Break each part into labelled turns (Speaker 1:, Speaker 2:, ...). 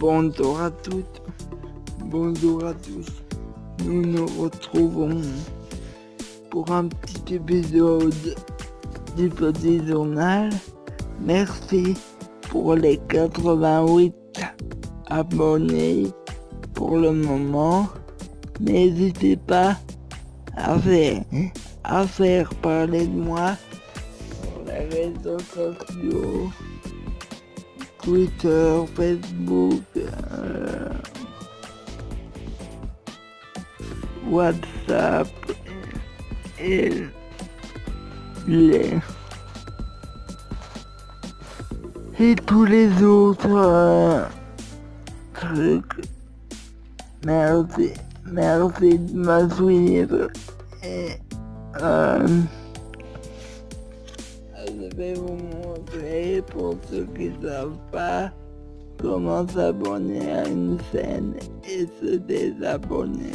Speaker 1: Bonjour à toutes, bonjour à tous. Nous nous retrouvons pour un petit épisode du petit journal. Merci pour les 88 abonnés pour le moment. N'hésitez pas à faire, à faire parler de moi sur les réseaux sociaux. Twitter, Facebook, euh, WhatsApp et les et tous les autres euh, trucs. Merci, merci de me et euh, vais vous montrer pour ceux qui ne savent pas comment s'abonner à une chaîne et se désabonner.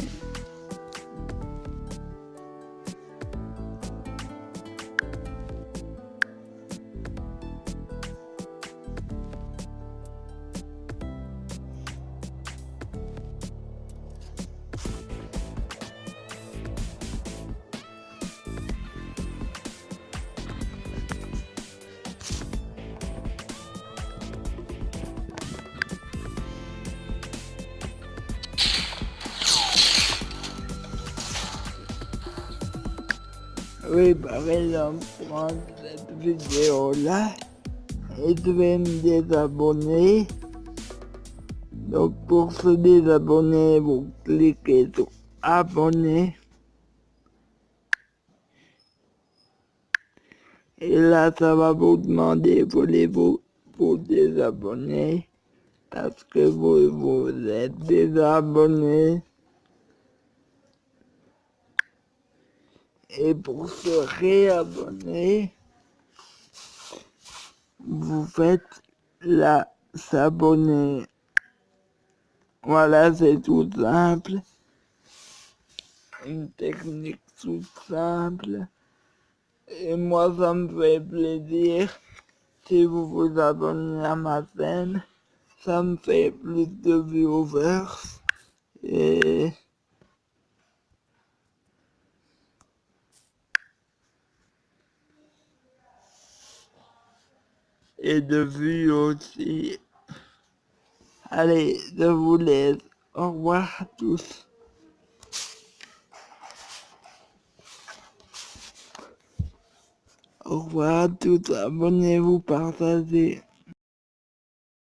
Speaker 1: Par exemple, prendre cette vidéo-là et je vais me désabonner. Donc pour se désabonner, vous cliquez sur abonner. Et là, ça va vous demander, voulez-vous vous désabonner parce que vous vous êtes désabonné. Et pour se réabonner, vous faites la s'abonner. Voilà, c'est tout simple. Une technique toute simple. Et moi, ça me fait plaisir si vous vous abonnez à ma chaîne. Ça me fait plus de viewers. Et... et de vue aussi. Allez, je vous laisse. Au revoir à tous. Au revoir à tous. Abonnez-vous, partagez.